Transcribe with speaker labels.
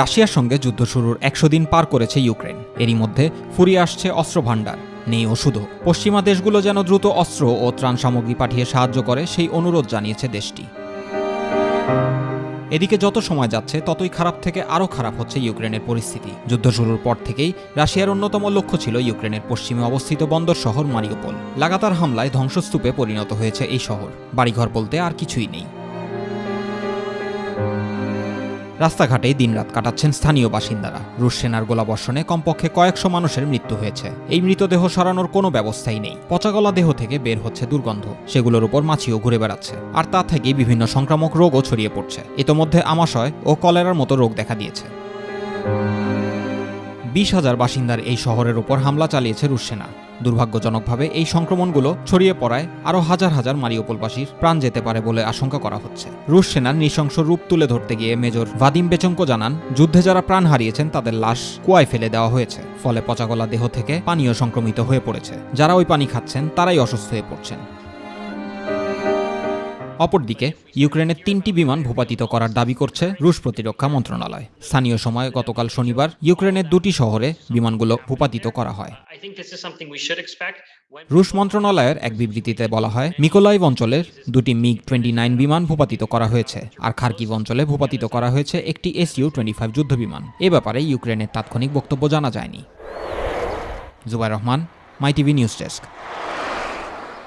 Speaker 1: রাশিয়ার সঙ্গে যুদ্ধ শুরুর একশো দিন পার করেছে ইউক্রেন। এরই মধ্যে ফুরিয়ে আসছে অস্ত্র ভাণ্ডার নেই ওষুধও। পশ্চিমা দেশগুলো যেন দ্রুত অস্ত্র ও ত্রাণ সামগ্রী পাঠিয়ে সাহায্য করে, সেই অনুরোধ জানিয়েছে দেশটি। এদিকে যত সময় যাচ্ছে, ততই খারাপ থেকে আরও খারাপ হচ্ছে ইউক্রেনের পরিস্থিতি। যুদ্ধ শুরুর পর থেকেই রাশিয়ার অন্যতম লক্ষ্য ছিল ইউক্রেনের পশ্চিমে অবস্থিত বন্দর শহর মারিওপোল। লাগাতার হামলায় ধ্বংসস্তূপে পরিণত হয়েছে এই শহর। বাড়িঘর বলতে আর কিছুই নেই। রাস্তাঘাটেই দিনরাত কাটাচ্ছেন স্থানীয় বাসিন্দারা। রুশ সেনার গোলাবর্ষণে কমপক্ষে কয়েকশো মানুষের মৃত্যু হয়েছে। এই মৃতদেহ সরানোর কোনো ব্যবস্থাই নেই। পচাগলা দেহ থেকে বের হচ্ছে দুর্গন্ধ। সেগুলোর উপর মাছিও ঘুরে বেড়াচ্ছে। আর তা থেকেই বিভিন্ন সংক্রামক রোগও ছড়িয়ে পড়ছে। ইতোমধ্যে আমাশয় ও কলেরার মতো রোগ দেখা দিয়েছে। বিশ হাজার বাসিন্দার এই শহরের উপর হামলা চালিয়েছে রুশ সেনা। দুর্ভাগ্যজনকভাবে এই সংক্রমণগুলো ছড়িয়ে পড়ায় আরও হাজার হাজার মারিওপোলবাসীর প্রাণ যেতে পারে বলে আশঙ্কা করা হচ্ছে। রুশ সেনার নৃশংস রূপ তুলে ধরতে গিয়ে মেজর ভাদিম বেচঙ্কো জানান, যুদ্ধে যারা প্রাণ হারিয়েছেন তাদের লাশ কুয়ায় ফেলে দেওয়া হয়েছে, ফলে পচাগলা দেহ থেকে পানীয় সংক্রমিত হয়ে পড়েছে। যারা ওই পানি খাচ্ছেন তারাই অসুস্থ হয়ে পড়ছেন। অপরদিকে ইউক্রেনের তিনটি বিমান ভূপাতিত করার দাবি করছে রুশ প্রতিরক্ষা মন্ত্রণালয়। স্থানীয় সময় গতকাল শনিবার ইউক্রেনের দুটি শহরে বিমানগুলো ভূপাতিত করা হয়। রুশ মন্ত্রণালয়ের এক বিবৃতিতে বলা হয় মিকোলাইভ অঞ্চলের দুটি মিগ টোয়েন্টি নাইন বিমান ভূপাতিত করা হয়েছে আর খার্কিভ অঞ্চলে ভূপাতিত করা হয়েছে একটি এসইউ টোয়েন্টি ফাইভ যুদ্ধ বিমান। এ ব্যাপারে ইউক্রেনের তাৎক্ষণিক বক্তব্য জানা যায়নি। Zubair Rahman my TV news desk.